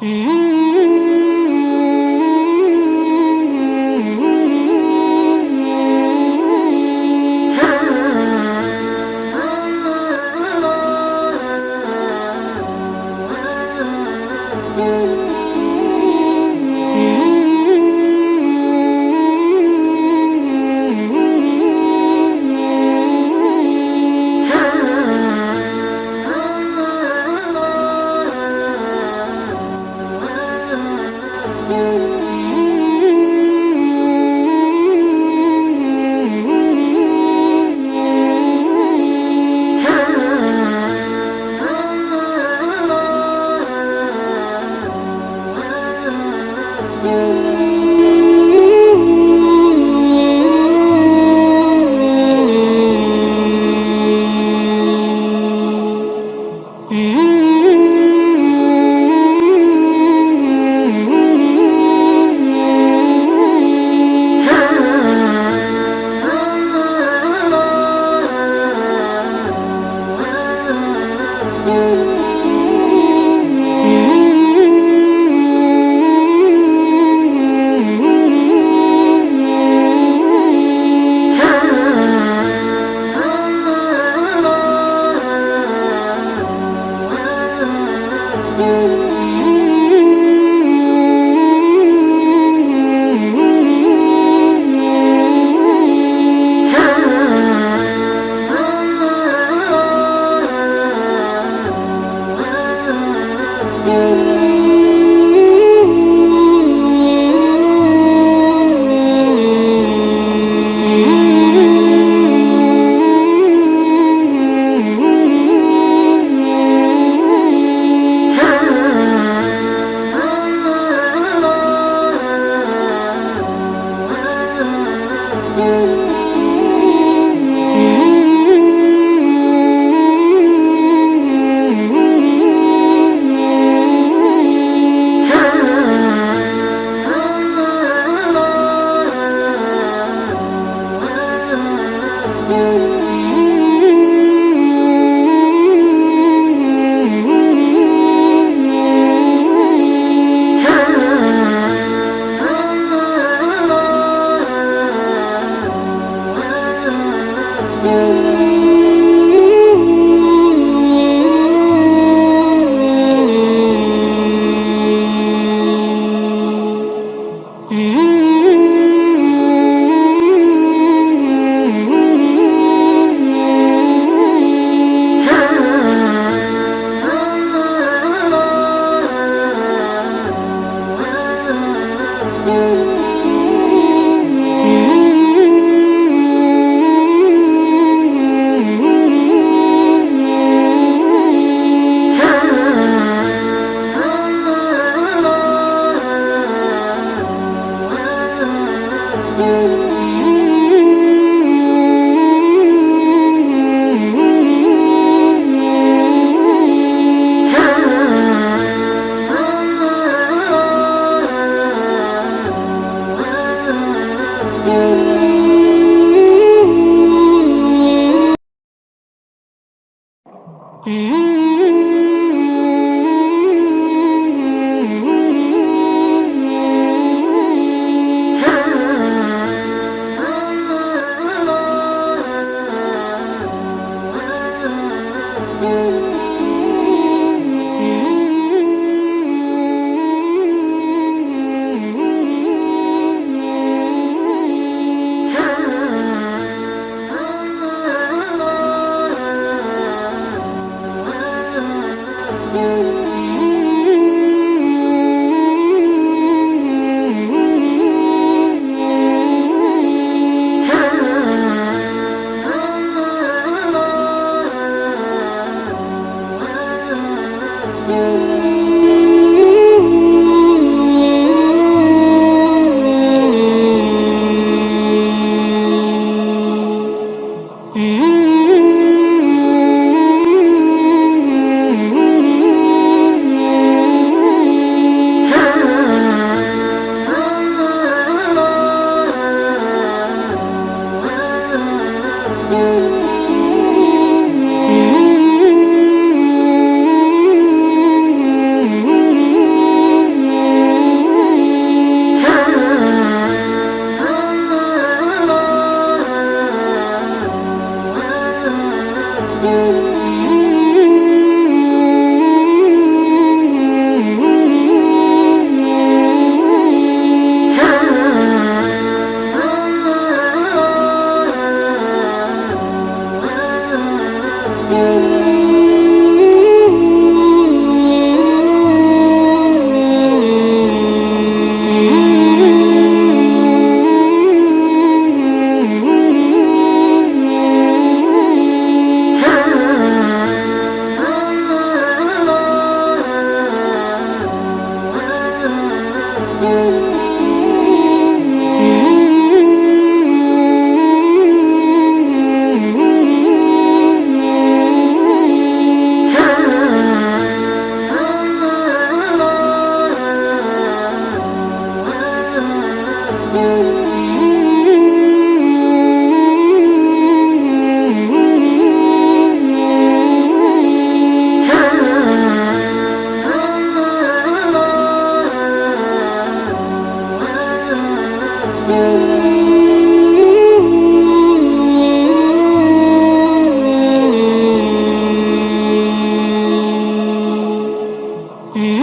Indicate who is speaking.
Speaker 1: Mm-hmm. Mm-hmm. you love. Mm-hmm. you. you
Speaker 2: Mm-hmm.